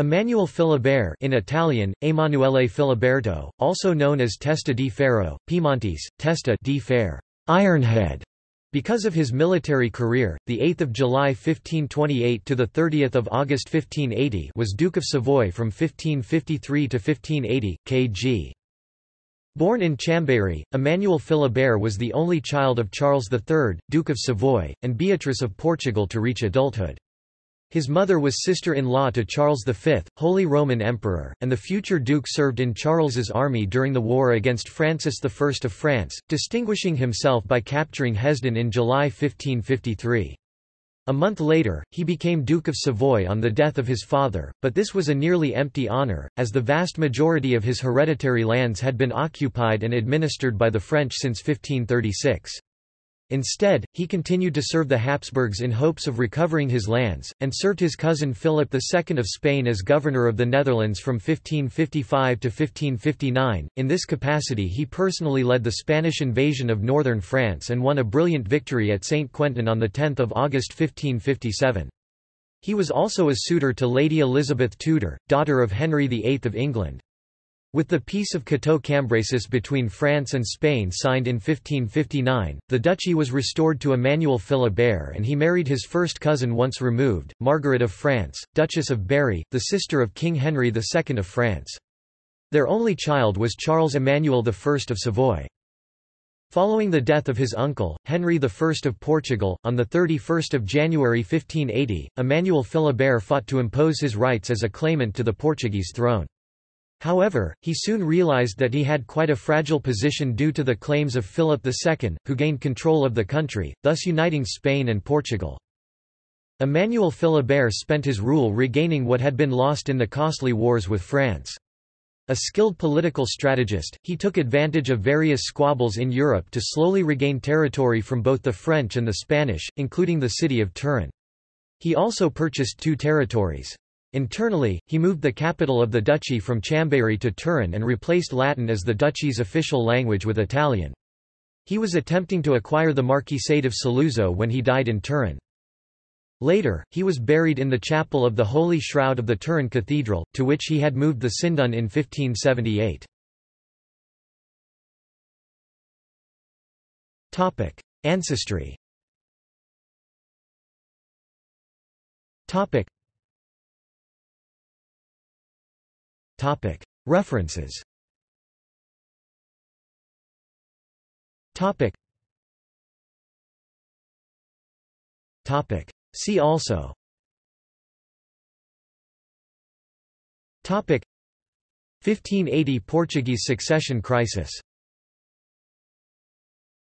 Emmanuel Philibert in Italian, Emanuele Filiberto, also known as Testa di Ferro, Piemontese, Testa di Fer, Ironhead, because of his military career, the 8th of July 1528 to the 30th of August 1580 was Duke of Savoy from 1553 to 1580 kg. Born in Chambéry, Emmanuel Philibert was the only child of Charles III, Duke of Savoy, and Beatrice of Portugal to reach adulthood. His mother was sister-in-law to Charles V, Holy Roman Emperor, and the future duke served in Charles's army during the war against Francis I of France, distinguishing himself by capturing Hesdin in July 1553. A month later, he became Duke of Savoy on the death of his father, but this was a nearly empty honour, as the vast majority of his hereditary lands had been occupied and administered by the French since 1536. Instead, he continued to serve the Habsburgs in hopes of recovering his lands, and served his cousin Philip II of Spain as governor of the Netherlands from 1555 to 1559. In this capacity he personally led the Spanish invasion of northern France and won a brilliant victory at St. Quentin on 10 August 1557. He was also a suitor to Lady Elizabeth Tudor, daughter of Henry VIII of England. With the Peace of Cateau-Cambrésis between France and Spain signed in 1559, the duchy was restored to Emmanuel Philibert and he married his first cousin once removed, Margaret of France, Duchess of Berry, the sister of King Henry II of France. Their only child was Charles Emmanuel I of Savoy. Following the death of his uncle, Henry I of Portugal, on 31 January 1580, Emmanuel Philibert fought to impose his rights as a claimant to the Portuguese throne. However, he soon realized that he had quite a fragile position due to the claims of Philip II, who gained control of the country, thus uniting Spain and Portugal. Emmanuel Philibert spent his rule regaining what had been lost in the costly wars with France. A skilled political strategist, he took advantage of various squabbles in Europe to slowly regain territory from both the French and the Spanish, including the city of Turin. He also purchased two territories. Internally, he moved the capital of the duchy from Chambéry to Turin and replaced Latin as the duchy's official language with Italian. He was attempting to acquire the Marquisate of Saluzzo when he died in Turin. Later, he was buried in the chapel of the Holy Shroud of the Turin Cathedral, to which he had moved the Sindone in 1578. Ancestry References. See also. Topic. 1580 Portuguese succession crisis